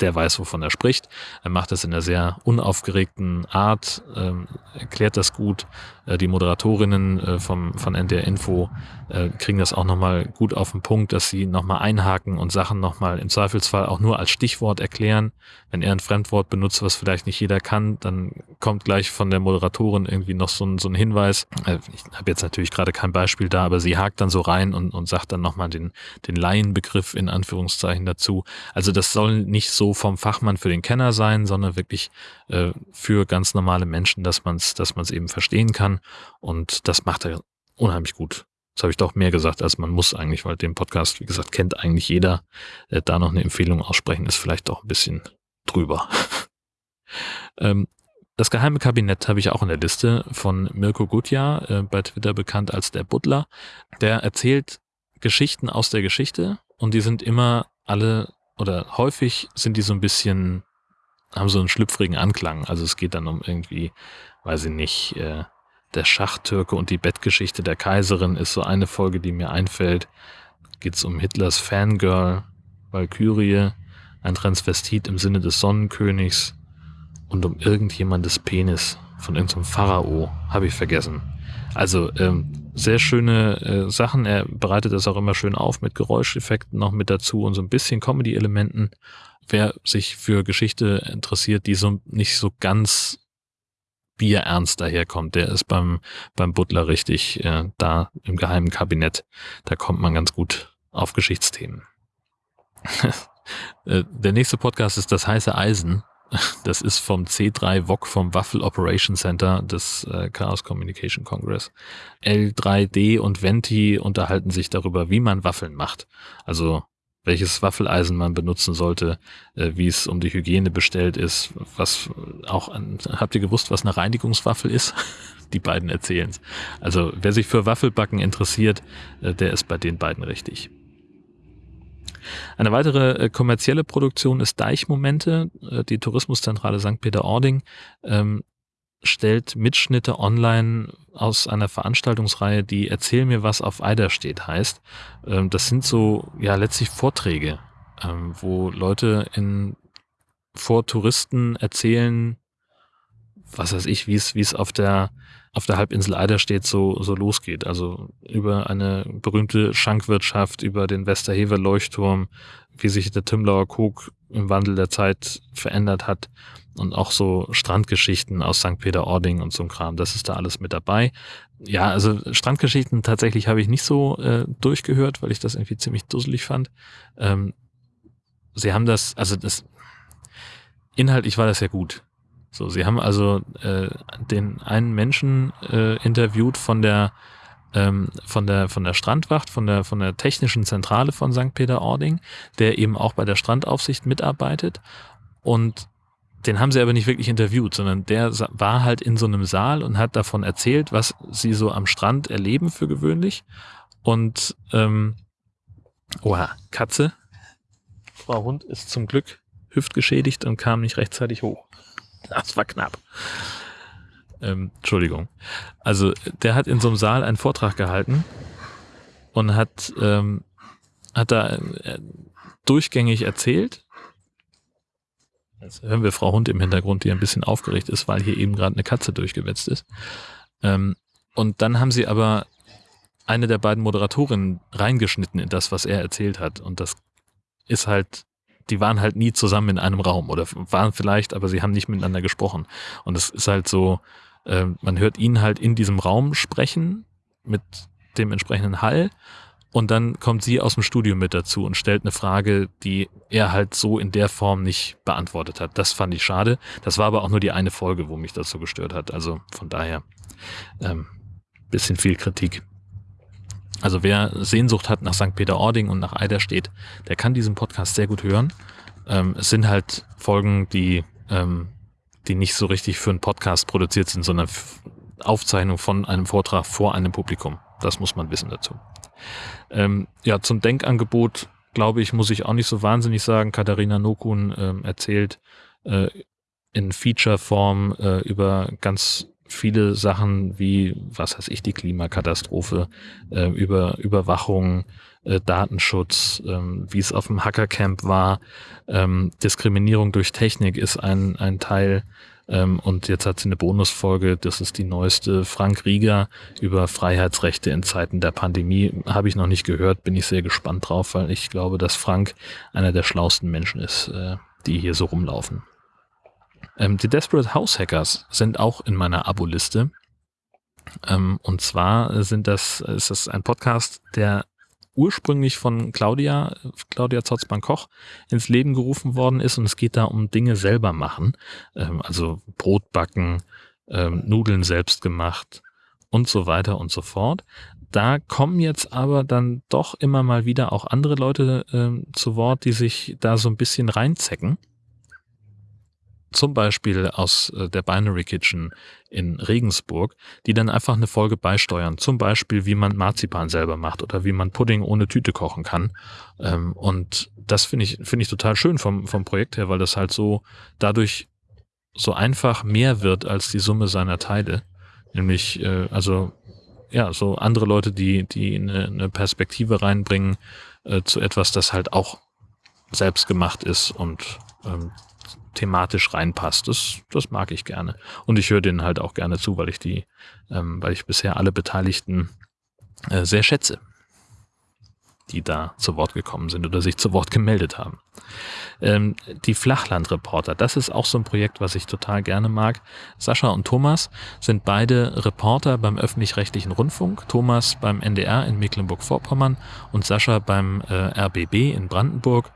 der weiß, wovon er spricht. Er macht es in einer sehr unaufgeregten Art, ähm, erklärt das gut. Äh, die Moderatorinnen äh, vom, von NDR Info äh, kriegen das auch nochmal gut auf den Punkt, dass sie nochmal einhaken und Sachen nochmal im Zweifelsfall auch nur als Stichwort erklären. Wenn er ein Fremdwort benutzt, was vielleicht nicht jeder kann, dann kommt gleich von der Moderatorin irgendwie noch so ein, so ein Hinweis. Äh, ich habe jetzt natürlich gerade kein Beispiel da, aber sie hakt dann so rein und, und sagt dann nochmal den, den Laienbegriff in Anführungszeichen dazu. Also das soll nicht so vom Fachmann für den Kenner sein, sondern wirklich äh, für ganz normale Menschen, dass man es dass man's eben verstehen kann. Und das macht er unheimlich gut. Das habe ich doch mehr gesagt, als man muss eigentlich, weil den Podcast, wie gesagt, kennt eigentlich jeder. Äh, da noch eine Empfehlung aussprechen, ist vielleicht auch ein bisschen drüber. *laughs* ähm, das geheime Kabinett habe ich auch in der Liste von Mirko Gutjahr, äh, bei Twitter bekannt als der Butler. Der erzählt Geschichten aus der Geschichte und die sind immer alle oder häufig sind die so ein bisschen, haben so einen schlüpfrigen Anklang. Also es geht dann um irgendwie, weiß ich nicht, äh, der Schachtürke und die Bettgeschichte der Kaiserin ist so eine Folge, die mir einfällt. Geht es um Hitlers Fangirl, Valkyrie, ein Transvestit im Sinne des Sonnenkönigs und um irgendjemandes Penis von irgendeinem Pharao, habe ich vergessen. Also ähm, sehr schöne äh, Sachen. Er bereitet das auch immer schön auf mit Geräuscheffekten noch mit dazu und so ein bisschen Comedy-Elementen. Wer sich für Geschichte interessiert, die so nicht so ganz bierernst daherkommt, der ist beim, beim Butler richtig äh, da im geheimen Kabinett. Da kommt man ganz gut auf Geschichtsthemen. *laughs* Äh, der nächste Podcast ist Das heiße Eisen Das ist vom C3 VOC vom Waffle Operation Center des äh, Chaos Communication Congress. L3D und Venti unterhalten sich darüber, wie man Waffeln macht. Also welches Waffeleisen man benutzen sollte, äh, wie es um die Hygiene bestellt ist, was auch an, habt ihr gewusst, was eine Reinigungswaffel ist? *laughs* die beiden erzählen es. Also wer sich für Waffelbacken interessiert, äh, der ist bei den beiden richtig. Eine weitere äh, kommerzielle Produktion ist Deichmomente. Äh, die Tourismuszentrale St. Peter-Ording ähm, stellt Mitschnitte online aus einer Veranstaltungsreihe, die Erzähl mir was auf Eider steht heißt. Ähm, das sind so, ja, letztlich Vorträge, ähm, wo Leute in, vor Touristen erzählen, was weiß ich, wie es, wie es auf der, auf der Halbinsel Eider steht, so, so losgeht. Also über eine berühmte Schankwirtschaft, über den Westerhever Leuchtturm, wie sich der Timlauer Kog im Wandel der Zeit verändert hat und auch so Strandgeschichten aus St. Peter-Ording und so ein Kram. Das ist da alles mit dabei. Ja, also Strandgeschichten tatsächlich habe ich nicht so äh, durchgehört, weil ich das irgendwie ziemlich dusselig fand. Ähm, sie haben das, also das inhaltlich war das ja gut. So, sie haben also äh, den einen Menschen äh, interviewt von der ähm, von der von der Strandwacht, von der von der technischen Zentrale von St. Peter-Ording, der eben auch bei der Strandaufsicht mitarbeitet und den haben sie aber nicht wirklich interviewt, sondern der war halt in so einem Saal und hat davon erzählt, was sie so am Strand erleben für gewöhnlich. Und ähm, oha, Katze. Frau Hund ist zum Glück hüftgeschädigt und kam nicht rechtzeitig hoch. Das war knapp. Ähm, Entschuldigung. Also der hat in so einem Saal einen Vortrag gehalten und hat, ähm, hat da äh, durchgängig erzählt. Jetzt hören wir Frau Hund im Hintergrund, die ein bisschen aufgeregt ist, weil hier eben gerade eine Katze durchgewetzt ist. Ähm, und dann haben sie aber eine der beiden Moderatorinnen reingeschnitten in das, was er erzählt hat. Und das ist halt die waren halt nie zusammen in einem Raum oder waren vielleicht, aber sie haben nicht miteinander gesprochen. Und es ist halt so, äh, man hört ihn halt in diesem Raum sprechen mit dem entsprechenden Hall und dann kommt sie aus dem Studio mit dazu und stellt eine Frage, die er halt so in der Form nicht beantwortet hat. Das fand ich schade. Das war aber auch nur die eine Folge, wo mich das so gestört hat. Also von daher ähm, bisschen viel Kritik. Also wer Sehnsucht hat nach St. Peter-Ording und nach Eiderstedt, der kann diesen Podcast sehr gut hören. Ähm, es sind halt Folgen, die, ähm, die nicht so richtig für einen Podcast produziert sind, sondern Aufzeichnung von einem Vortrag vor einem Publikum. Das muss man wissen dazu. Ähm, ja, zum Denkangebot, glaube ich, muss ich auch nicht so wahnsinnig sagen. Katharina Nokun ähm, erzählt äh, in Feature-Form äh, über ganz viele Sachen wie, was weiß ich, die Klimakatastrophe, äh, über Überwachung, äh, Datenschutz, ähm, wie es auf dem Hackercamp war, ähm, Diskriminierung durch Technik ist ein, ein Teil. Ähm, und jetzt hat sie eine Bonusfolge, das ist die neueste, Frank Rieger über Freiheitsrechte in Zeiten der Pandemie. Habe ich noch nicht gehört, bin ich sehr gespannt drauf, weil ich glaube, dass Frank einer der schlausten Menschen ist, äh, die hier so rumlaufen. Ähm, die Desperate House Hackers sind auch in meiner Abo-Liste. Ähm, und zwar sind das, ist das ein Podcast, der ursprünglich von Claudia, Claudia Zotzmann-Koch ins Leben gerufen worden ist und es geht da um Dinge selber machen, ähm, also Brot backen, ähm, Nudeln selbst gemacht und so weiter und so fort. Da kommen jetzt aber dann doch immer mal wieder auch andere Leute ähm, zu Wort, die sich da so ein bisschen reinzecken zum Beispiel aus äh, der Binary Kitchen in Regensburg, die dann einfach eine Folge beisteuern. Zum Beispiel, wie man Marzipan selber macht oder wie man Pudding ohne Tüte kochen kann. Ähm, und das finde ich, finde ich total schön vom, vom Projekt her, weil das halt so dadurch so einfach mehr wird als die Summe seiner Teile. Nämlich, äh, also, ja, so andere Leute, die, die eine, Perspektive reinbringen äh, zu etwas, das halt auch selbst gemacht ist und ähm, thematisch reinpasst. Das, das mag ich gerne. Und ich höre denen halt auch gerne zu, weil ich die, ähm, weil ich bisher alle Beteiligten äh, sehr schätze, die da zu Wort gekommen sind oder sich zu Wort gemeldet haben. Ähm, die Flachlandreporter, das ist auch so ein Projekt, was ich total gerne mag. Sascha und Thomas sind beide Reporter beim öffentlich-rechtlichen Rundfunk. Thomas beim NDR in Mecklenburg-Vorpommern und Sascha beim äh, RBB in Brandenburg.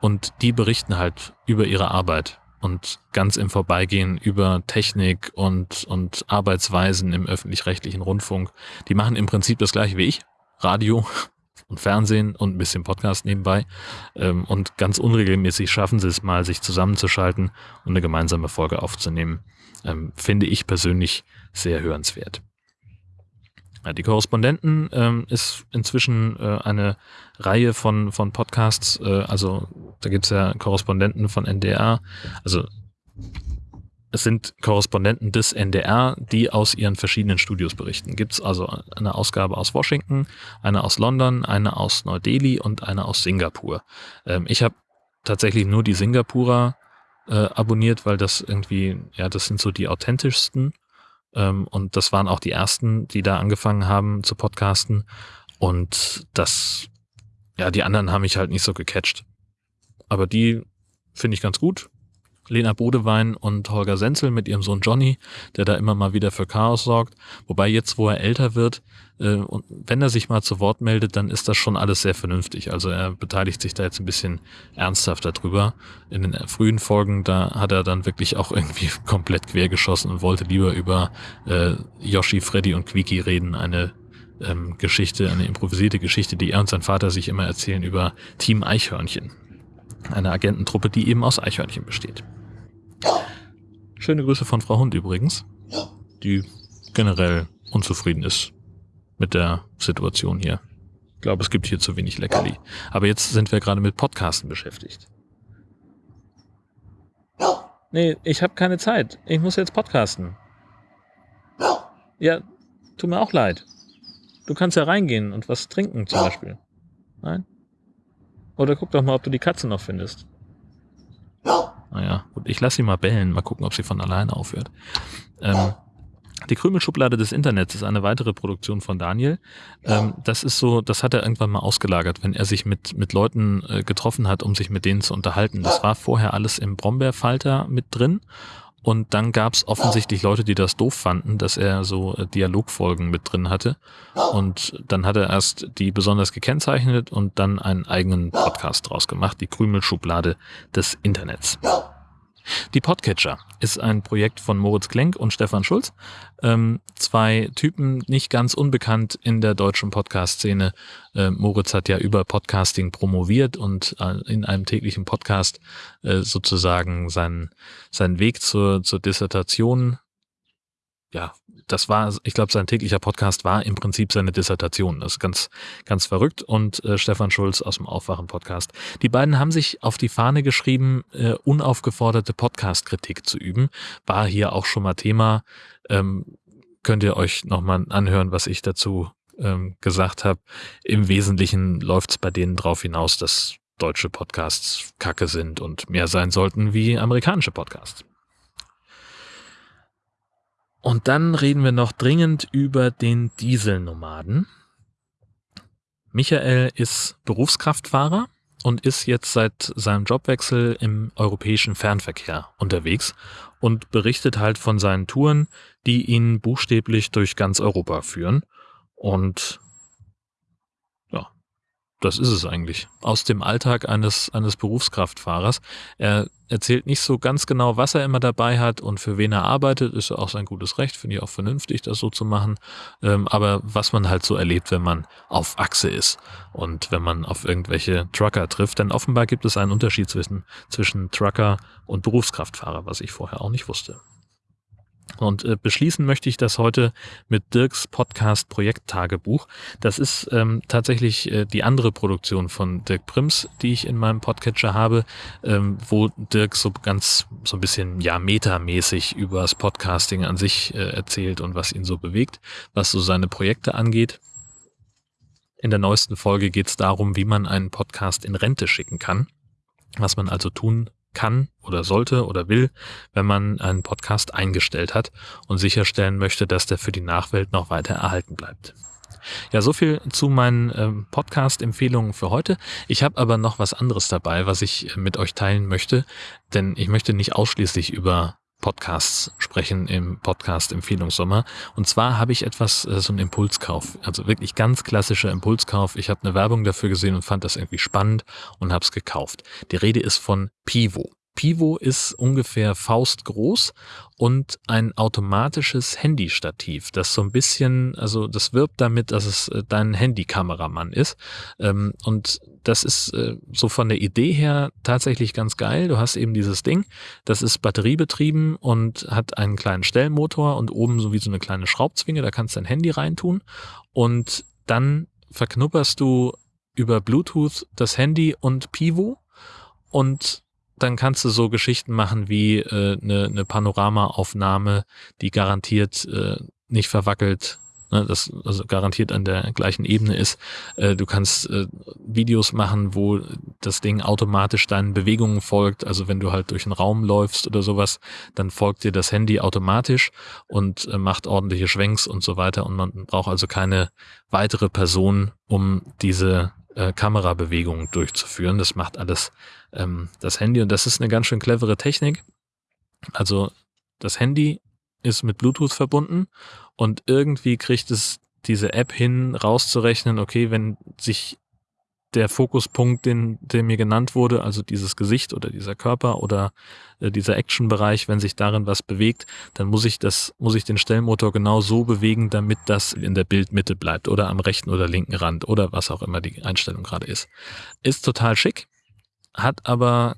Und die berichten halt über ihre Arbeit und ganz im Vorbeigehen über Technik und, und Arbeitsweisen im öffentlich-rechtlichen Rundfunk. Die machen im Prinzip das gleiche wie ich. Radio *laughs* und Fernsehen und ein bisschen Podcast nebenbei. Ähm, und ganz unregelmäßig schaffen sie es mal, sich zusammenzuschalten und eine gemeinsame Folge aufzunehmen. Ähm, finde ich persönlich sehr hörenswert. Ja, die Korrespondenten ähm, ist inzwischen äh, eine Reihe von, von Podcasts, äh, also da gibt's ja Korrespondenten von NDR, also es sind Korrespondenten des NDR, die aus ihren verschiedenen Studios berichten. Gibt's also eine Ausgabe aus Washington, eine aus London, eine aus Neu-Delhi und eine aus Singapur. Ähm, ich habe tatsächlich nur die Singapurer äh, abonniert, weil das irgendwie, ja, das sind so die authentischsten ähm, und das waren auch die ersten, die da angefangen haben zu podcasten. Und das, ja, die anderen haben mich halt nicht so gecatcht. Aber die finde ich ganz gut. Lena Bodewein und Holger Senzel mit ihrem Sohn Johnny, der da immer mal wieder für Chaos sorgt. Wobei jetzt, wo er älter wird, äh, und wenn er sich mal zu Wort meldet, dann ist das schon alles sehr vernünftig. Also er beteiligt sich da jetzt ein bisschen ernsthafter drüber. In den frühen Folgen, da hat er dann wirklich auch irgendwie *laughs* komplett quer geschossen und wollte lieber über äh, Yoshi, Freddy und Quiki reden. Eine ähm, Geschichte, eine improvisierte Geschichte, die er und sein Vater sich immer erzählen über Team Eichhörnchen. Eine Agententruppe, die eben aus Eichhörnchen besteht. Schöne Grüße von Frau Hund übrigens, die generell unzufrieden ist mit der Situation hier. Ich glaube, es gibt hier zu wenig Leckerli. Aber jetzt sind wir gerade mit Podcasten beschäftigt. Nee, ich habe keine Zeit. Ich muss jetzt podcasten. Ja, tut mir auch leid. Du kannst ja reingehen und was trinken zum Beispiel. Nein? Oder guck doch mal, ob du die Katze noch findest. Naja, gut, ich lasse sie mal bellen, mal gucken, ob sie von alleine aufhört. Ähm, die Krümelschublade des Internets ist eine weitere Produktion von Daniel. Ähm, das ist so, das hat er irgendwann mal ausgelagert, wenn er sich mit, mit Leuten äh, getroffen hat, um sich mit denen zu unterhalten. Das war vorher alles im Brombeerfalter mit drin und dann gab es offensichtlich Leute, die das doof fanden, dass er so äh, Dialogfolgen mit drin hatte. Und dann hat er erst die besonders gekennzeichnet und dann einen eigenen Podcast draus gemacht, die Krümelschublade des Internets. Die Podcatcher ist ein Projekt von Moritz Klenk und Stefan Schulz. Ähm, zwei Typen, nicht ganz unbekannt in der deutschen Podcast-Szene. Äh, Moritz hat ja über Podcasting promoviert und äh, in einem täglichen Podcast äh, sozusagen seinen, seinen Weg zur, zur Dissertation ja, das war, ich glaube, sein täglicher Podcast war im Prinzip seine Dissertation. Das ist ganz, ganz verrückt. Und äh, Stefan Schulz aus dem Aufwachen-Podcast. Die beiden haben sich auf die Fahne geschrieben, äh, unaufgeforderte Podcast-Kritik zu üben. War hier auch schon mal Thema. Ähm, könnt ihr euch nochmal anhören, was ich dazu ähm, gesagt habe. Im Wesentlichen läuft es bei denen drauf hinaus, dass deutsche Podcasts kacke sind und mehr sein sollten wie amerikanische Podcasts. Und dann reden wir noch dringend über den Dieselnomaden. Michael ist Berufskraftfahrer und ist jetzt seit seinem Jobwechsel im europäischen Fernverkehr unterwegs und berichtet halt von seinen Touren, die ihn buchstäblich durch ganz Europa führen. Und das ist es eigentlich. Aus dem Alltag eines, eines Berufskraftfahrers. Er erzählt nicht so ganz genau, was er immer dabei hat und für wen er arbeitet. Ist auch sein gutes Recht, finde ich auch vernünftig, das so zu machen. Ähm, aber was man halt so erlebt, wenn man auf Achse ist und wenn man auf irgendwelche Trucker trifft. Denn offenbar gibt es einen Unterschied zwischen, zwischen Trucker und Berufskraftfahrer, was ich vorher auch nicht wusste. Und äh, beschließen möchte ich das heute mit Dirks Podcast Projekttagebuch. Das ist ähm, tatsächlich äh, die andere Produktion von Dirk Prims, die ich in meinem Podcatcher habe, ähm, wo Dirk so ganz so ein bisschen ja metamäßig über das Podcasting an sich äh, erzählt und was ihn so bewegt, was so seine Projekte angeht. In der neuesten Folge geht es darum, wie man einen Podcast in Rente schicken kann, was man also tun kann oder sollte oder will, wenn man einen Podcast eingestellt hat und sicherstellen möchte, dass der für die Nachwelt noch weiter erhalten bleibt. Ja, so viel zu meinen ähm, Podcast-Empfehlungen für heute. Ich habe aber noch was anderes dabei, was ich mit euch teilen möchte, denn ich möchte nicht ausschließlich über Podcasts sprechen im Podcast Empfehlungssommer. Und zwar habe ich etwas, äh, so einen Impulskauf, also wirklich ganz klassischer Impulskauf. Ich habe eine Werbung dafür gesehen und fand das irgendwie spannend und habe es gekauft. Die Rede ist von Pivo. Pivo ist ungefähr faustgroß und ein automatisches Handystativ, das so ein bisschen, also das wirbt damit, dass es äh, dein Handykameramann ist. Ähm, und das ist äh, so von der Idee her tatsächlich ganz geil. Du hast eben dieses Ding, das ist batteriebetrieben und hat einen kleinen Stellmotor und oben so wie so eine kleine Schraubzwinge, da kannst du dein Handy reintun und dann verknupperst du über Bluetooth das Handy und Pivo und dann kannst du so Geschichten machen wie äh, eine, eine Panoramaaufnahme, die garantiert äh, nicht verwackelt, ne, das also garantiert an der gleichen Ebene ist. Äh, du kannst äh, Videos machen, wo das Ding automatisch deinen Bewegungen folgt. Also wenn du halt durch einen Raum läufst oder sowas, dann folgt dir das Handy automatisch und äh, macht ordentliche Schwenks und so weiter. Und man braucht also keine weitere Person, um diese äh, Kamerabewegungen durchzuführen. Das macht alles ähm, das Handy und das ist eine ganz schön clevere Technik. Also das Handy ist mit Bluetooth verbunden und irgendwie kriegt es diese App hin, rauszurechnen, okay, wenn sich der Fokuspunkt, den, der mir genannt wurde, also dieses Gesicht oder dieser Körper oder äh, dieser Action-Bereich, wenn sich darin was bewegt, dann muss ich das, muss ich den Stellmotor genau so bewegen, damit das in der Bildmitte bleibt oder am rechten oder linken Rand oder was auch immer die Einstellung gerade ist. Ist total schick, hat aber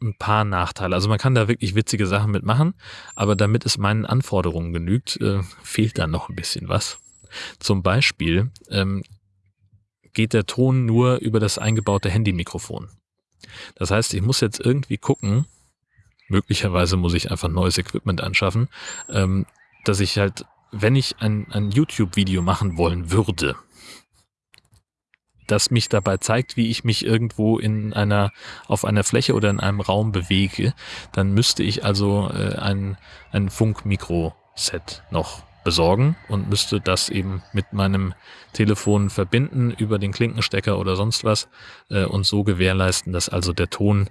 ein paar Nachteile. Also man kann da wirklich witzige Sachen mitmachen, aber damit es meinen Anforderungen genügt, äh, fehlt da noch ein bisschen was. Zum Beispiel ähm, geht der Ton nur über das eingebaute Handymikrofon. Das heißt, ich muss jetzt irgendwie gucken, möglicherweise muss ich einfach neues Equipment anschaffen, ähm, dass ich halt, wenn ich ein, ein YouTube-Video machen wollen würde, das mich dabei zeigt, wie ich mich irgendwo in einer, auf einer Fläche oder in einem Raum bewege, dann müsste ich also äh, ein, ein Funkmikro-Set noch besorgen und müsste das eben mit meinem Telefon verbinden über den Klinkenstecker oder sonst was äh, und so gewährleisten, dass also der Ton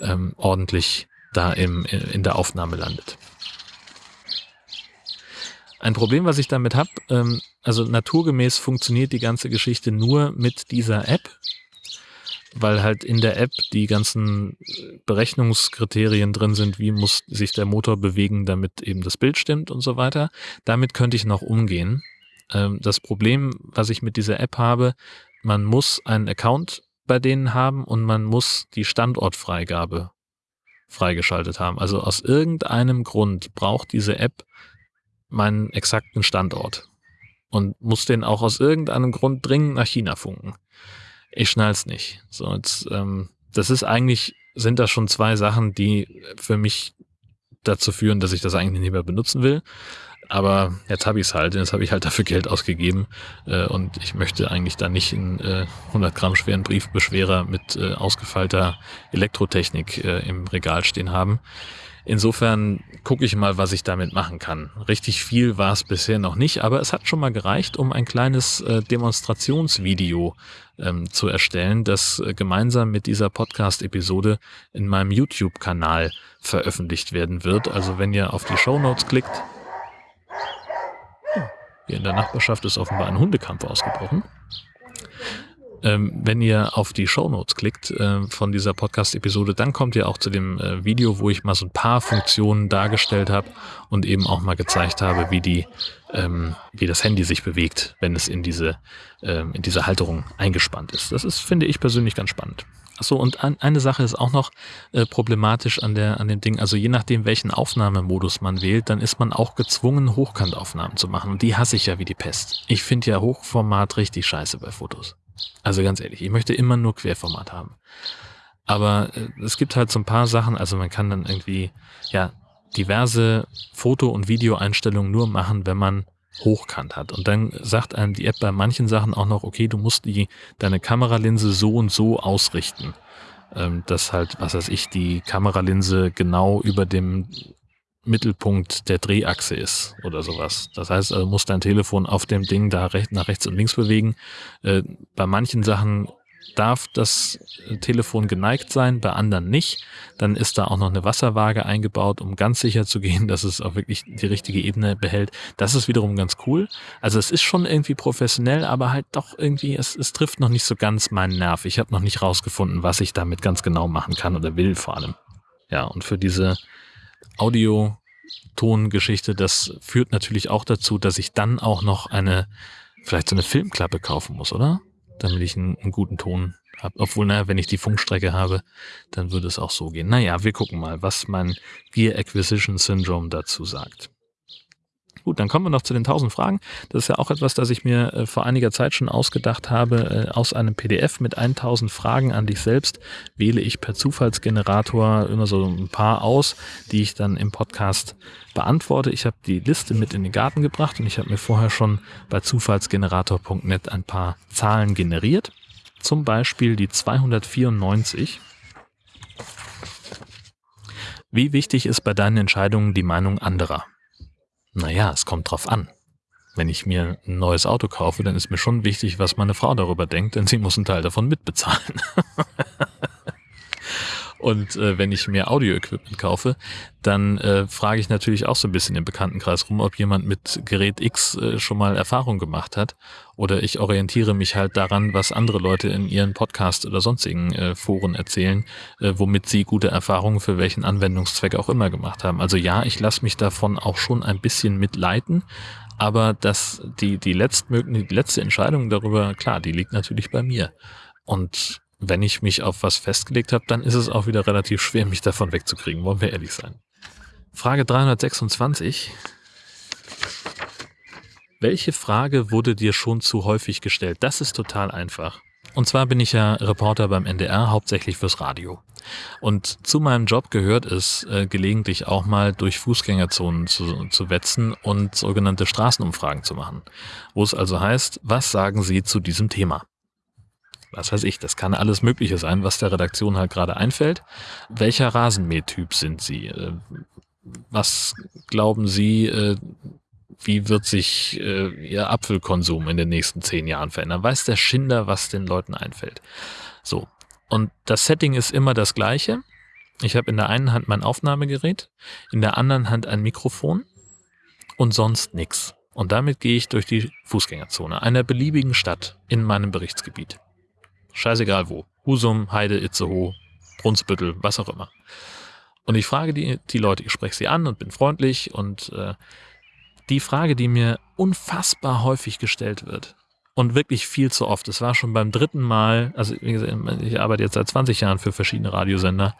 ähm, ordentlich da im, in der Aufnahme landet. Ein Problem, was ich damit habe, ähm, also naturgemäß funktioniert die ganze Geschichte nur mit dieser App, weil halt in der App die ganzen Berechnungskriterien drin sind, wie muss sich der Motor bewegen, damit eben das Bild stimmt und so weiter. Damit könnte ich noch umgehen. Ähm, das Problem, was ich mit dieser App habe, man muss einen Account bei denen haben und man muss die Standortfreigabe freigeschaltet haben. Also aus irgendeinem Grund braucht diese App meinen exakten Standort und muss den auch aus irgendeinem Grund dringend nach China funken. Ich schnall's nicht. So, jetzt, ähm, das ist eigentlich, sind das schon zwei Sachen, die für mich dazu führen, dass ich das eigentlich nicht mehr benutzen will. Aber jetzt habe ich es halt, jetzt habe ich halt dafür Geld ausgegeben äh, und ich möchte eigentlich da nicht einen äh, 100 Gramm schweren Briefbeschwerer mit äh, ausgefeilter Elektrotechnik äh, im Regal stehen haben. Insofern gucke ich mal, was ich damit machen kann. Richtig viel war es bisher noch nicht, aber es hat schon mal gereicht, um ein kleines äh, Demonstrationsvideo ähm, zu erstellen, das äh, gemeinsam mit dieser Podcast-Episode in meinem YouTube-Kanal veröffentlicht werden wird. Also wenn ihr auf die Show Notes klickt, hier in der Nachbarschaft ist offenbar ein Hundekampf ausgebrochen. Ähm, wenn ihr auf die Show Notes klickt äh, von dieser Podcast-Episode, dann kommt ihr auch zu dem äh, Video, wo ich mal so ein paar Funktionen dargestellt habe und eben auch mal gezeigt habe, wie die, ähm, wie das Handy sich bewegt, wenn es in diese, ähm, in diese Halterung eingespannt ist. Das ist, finde ich persönlich ganz spannend. Achso, und an, eine Sache ist auch noch äh, problematisch an der, an dem Ding. Also je nachdem, welchen Aufnahmemodus man wählt, dann ist man auch gezwungen, Hochkantaufnahmen zu machen. Und die hasse ich ja wie die Pest. Ich finde ja Hochformat richtig scheiße bei Fotos. Also ganz ehrlich, ich möchte immer nur Querformat haben. Aber äh, es gibt halt so ein paar Sachen, also man kann dann irgendwie, ja, diverse Foto- und Videoeinstellungen nur machen, wenn man hochkant hat. Und dann sagt einem die App bei manchen Sachen auch noch, okay, du musst die, deine Kameralinse so und so ausrichten. Ähm, dass halt, was weiß ich, die Kameralinse genau über dem Mittelpunkt der Drehachse ist oder sowas. Das heißt, also muss dein Telefon auf dem Ding da nach rechts und links bewegen. Äh, bei manchen Sachen darf das Telefon geneigt sein, bei anderen nicht. Dann ist da auch noch eine Wasserwaage eingebaut, um ganz sicher zu gehen, *laughs* dass es auch wirklich die richtige Ebene behält. Das ist wiederum ganz cool. Also es ist schon irgendwie professionell, aber halt doch irgendwie, es, es trifft noch nicht so ganz meinen Nerv. Ich habe noch nicht rausgefunden, was ich damit ganz genau machen kann oder will vor allem. Ja, und für diese Audio-Ton-Geschichte, das führt natürlich auch dazu, dass ich dann auch noch eine, vielleicht so eine Filmklappe kaufen muss, oder? Damit ich einen, einen guten Ton habe. Obwohl, naja, wenn ich die Funkstrecke habe, dann würde es auch so gehen. Naja, wir gucken mal, was mein Gear Acquisition Syndrome dazu sagt. Gut, dann kommen wir noch zu den 1000 Fragen. Das ist ja auch etwas, das ich mir äh, vor einiger Zeit schon ausgedacht habe. Äh, aus einem PDF mit 1000 Fragen an dich selbst wähle ich per Zufallsgenerator immer so ein paar aus, die ich dann im Podcast beantworte. Ich habe die Liste mit in den Garten gebracht und ich habe mir vorher schon bei zufallsgenerator.net ein paar Zahlen generiert. Zum Beispiel die 294. Wie wichtig ist bei deinen Entscheidungen die Meinung anderer? Naja, es kommt drauf an. Wenn ich mir ein neues Auto kaufe, dann ist mir schon wichtig, was meine Frau darüber denkt, denn sie muss einen Teil davon mitbezahlen. *laughs* Und äh, wenn ich mir Audio-Equipment kaufe, dann äh, frage ich natürlich auch so ein bisschen im Bekanntenkreis rum, ob jemand mit Gerät X äh, schon mal Erfahrung gemacht hat. Oder ich orientiere mich halt daran, was andere Leute in ihren Podcast oder sonstigen äh, Foren erzählen, äh, womit sie gute Erfahrungen für welchen Anwendungszweck auch immer gemacht haben. Also ja, ich lasse mich davon auch schon ein bisschen mitleiten, aber das, die, die, letztmögliche, die letzte Entscheidung darüber, klar, die liegt natürlich bei mir. Und wenn ich mich auf was festgelegt habe, dann ist es auch wieder relativ schwer, mich davon wegzukriegen, wollen wir ehrlich sein. Frage 326. Welche Frage wurde dir schon zu häufig gestellt? Das ist total einfach. Und zwar bin ich ja Reporter beim NDR, hauptsächlich fürs Radio. Und zu meinem Job gehört es, äh, gelegentlich auch mal durch Fußgängerzonen zu, zu wetzen und sogenannte Straßenumfragen zu machen. Wo es also heißt, was sagen Sie zu diesem Thema? Was weiß ich, das kann alles Mögliche sein, was der Redaktion halt gerade einfällt. Welcher Rasenmähtyp sind Sie? Äh, was glauben Sie, äh, wie wird sich äh, Ihr Apfelkonsum in den nächsten zehn Jahren verändern? Weiß der Schinder, was den Leuten einfällt? So. Und das Setting ist immer das gleiche. Ich habe in der einen Hand mein Aufnahmegerät, in der anderen Hand ein Mikrofon und sonst nichts. Und damit gehe ich durch die Fußgängerzone einer beliebigen Stadt in meinem Berichtsgebiet. Scheißegal wo. Husum, Heide, Itzehoe, Brunsbüttel, was auch immer. Und ich frage die, die Leute, ich spreche sie an und bin freundlich und äh, die Frage, die mir unfassbar häufig gestellt wird und wirklich viel zu oft, es war schon beim dritten Mal, also wie gesagt, ich arbeite jetzt seit 20 Jahren für verschiedene Radiosender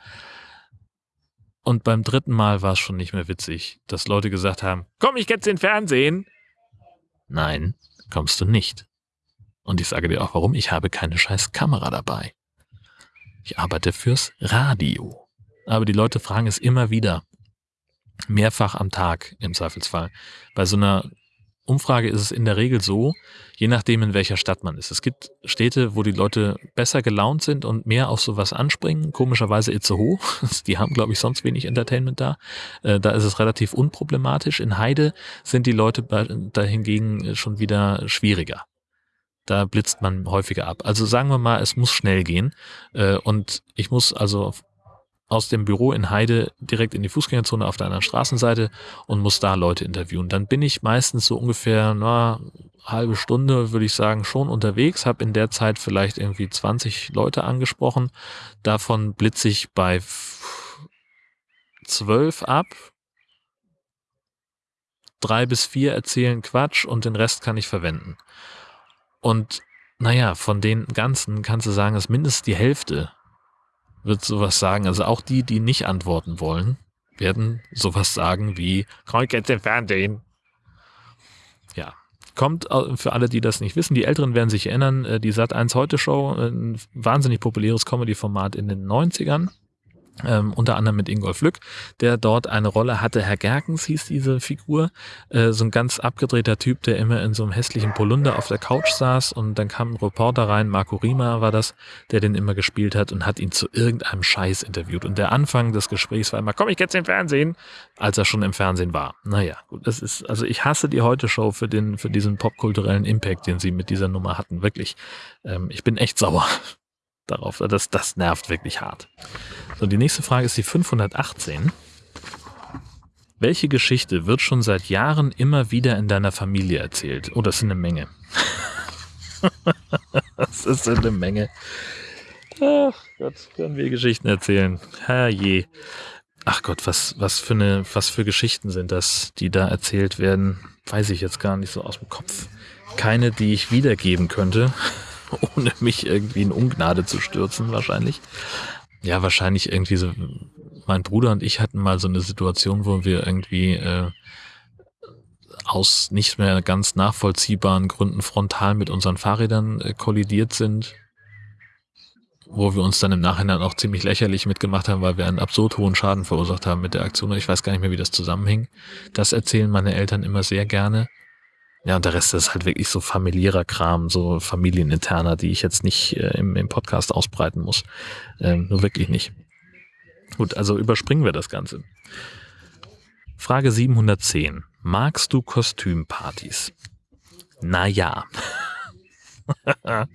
und beim dritten Mal war es schon nicht mehr witzig, dass Leute gesagt haben, komm ich jetzt in Fernsehen? Nein, kommst du nicht. Und ich sage dir auch warum, ich habe keine scheiß Kamera dabei. Ich arbeite fürs Radio. Aber die Leute fragen es immer wieder. Mehrfach am Tag im Zweifelsfall. Bei so einer Umfrage ist es in der Regel so, je nachdem in welcher Stadt man ist. Es gibt Städte, wo die Leute besser gelaunt sind und mehr auf sowas anspringen. Komischerweise Itzehoe. *laughs* Die haben, glaube ich, sonst wenig Entertainment da. Äh, da ist es relativ unproblematisch. In Heide sind die Leute dahingegen schon wieder schwieriger da blitzt man häufiger ab. Also sagen wir mal, es muss schnell gehen äh, und ich muss also aus dem Büro in Heide direkt in die Fußgängerzone auf der anderen Straßenseite und muss da Leute interviewen. Dann bin ich meistens so ungefähr na halbe Stunde, würde ich sagen, schon unterwegs, habe in der Zeit vielleicht irgendwie 20 Leute angesprochen. Davon blitze ich bei zwölf ab. Drei bis vier erzählen Quatsch und den Rest kann ich verwenden. Und naja, von den ganzen kannst du sagen, dass mindestens die Hälfte wird sowas sagen. Also auch die, die nicht antworten wollen, werden sowas sagen wie, komm jetzt im Fernsehen. Ja, kommt für alle, die das nicht wissen, die Älteren werden sich erinnern, äh, die Sat1 Heute Show, ein wahnsinnig populäres Comedy-Format in den 90ern ähm, unter anderem mit Ingolf Lück, der dort eine Rolle hatte. Herr Gerkens hieß diese Figur, äh, so ein ganz abgedrehter Typ, der immer in so einem hässlichen Polunder auf der Couch saß und dann kam ein Reporter rein, Marco Rima war das, der den immer gespielt hat und hat ihn zu irgendeinem Scheiß interviewt. Und der Anfang des Gesprächs war immer, komm ich jetzt im Fernsehen, als er schon im Fernsehen war. Naja, gut, das ist, also ich hasse die Heute-Show für den, für diesen popkulturellen Impact, den sie mit dieser Nummer hatten, wirklich. Ähm, ich bin echt sauer darauf. Das, das nervt wirklich hart. So, die nächste Frage ist die 518. Welche Geschichte wird schon seit Jahren immer wieder in deiner Familie erzählt? Oh, das sind eine Menge. *laughs* das ist eine Menge. Ach Gott, können wir Geschichten erzählen. Herrje. ach Gott, was, was für eine, was für Geschichten sind das, die da erzählt werden? Weiß ich jetzt gar nicht so aus dem Kopf. Keine, die ich wiedergeben könnte, *laughs* ohne mich irgendwie in Ungnade zu stürzen, wahrscheinlich. Ja, wahrscheinlich irgendwie so. Mein Bruder und ich hatten mal so eine Situation, wo wir irgendwie äh, aus nicht mehr ganz nachvollziehbaren Gründen frontal mit unseren Fahrrädern äh, kollidiert sind wo wir uns dann im Nachhinein auch ziemlich lächerlich mitgemacht haben, weil wir einen absurd hohen Schaden verursacht haben mit der Aktion. Ich weiß gar nicht mehr, wie das zusammenhing. Das erzählen meine Eltern immer sehr gerne. Ja, und der Rest ist halt wirklich so familiärer Kram, so familieninterner, die ich jetzt nicht äh, im, im Podcast ausbreiten muss. Ähm, nur wirklich nicht. Gut, also überspringen wir das Ganze. Frage 710. Magst du Kostümpartys? Naja. *laughs*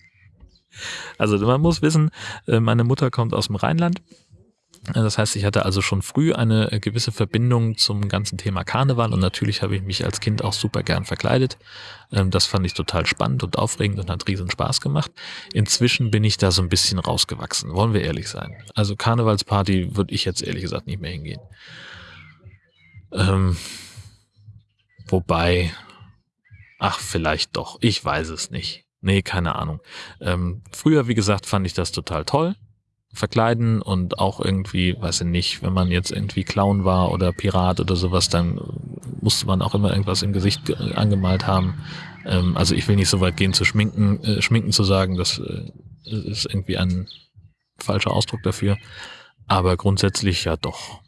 Also man muss wissen, äh, meine Mutter kommt aus dem Rheinland. Das heißt, ich hatte also schon früh eine äh, gewisse Verbindung zum ganzen Thema Karneval und natürlich habe ich mich als Kind auch super gern verkleidet. Ähm, das fand ich total spannend und aufregend und hat riesen Spaß gemacht. Inzwischen bin ich da so ein bisschen rausgewachsen, wollen wir ehrlich sein. Also Karnevalsparty würde ich jetzt ehrlich gesagt nicht mehr hingehen. Ähm, wobei, ach, vielleicht doch, ich weiß es nicht. Nee, keine Ahnung. Ähm, früher, wie gesagt, fand ich das total toll. Verkleiden und auch irgendwie, weiß ich nicht, wenn man jetzt irgendwie Clown war oder Pirat oder sowas, dann musste man auch immer irgendwas im Gesicht angemalt haben. Ähm, also ich will nicht so weit gehen zu schminken, äh, schminken zu sagen, das äh, ist irgendwie ein falscher Ausdruck dafür. Aber grundsätzlich ja doch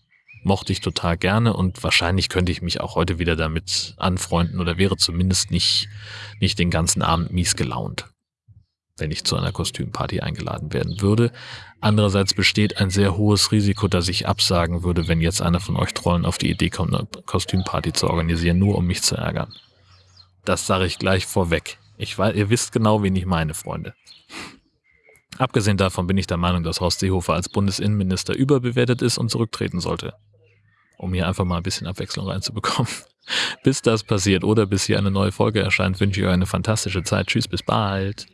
mochte ich total gerne und wahrscheinlich könnte ich mich auch heute wieder damit anfreunden oder wäre zumindest nicht, nicht den ganzen Abend mies gelaunt, wenn ich zu einer Kostümparty eingeladen werden würde. Andererseits besteht ein sehr hohes Risiko, dass ich absagen würde, wenn jetzt einer von euch Trollen auf die Idee kommt, eine Kostümparty zu organisieren, nur um mich zu ärgern. Das sage ich gleich vorweg. Ich weiß, ihr wisst genau, wen ich meine, Freunde. Abgesehen davon bin ich der Meinung, dass Horst Seehofer als Bundesinnenminister überbewertet ist und zurücktreten sollte um hier einfach mal ein bisschen Abwechslung reinzubekommen. *laughs* bis das passiert oder bis hier eine neue Folge erscheint, wünsche ich euch eine fantastische Zeit. Tschüss, bis bald.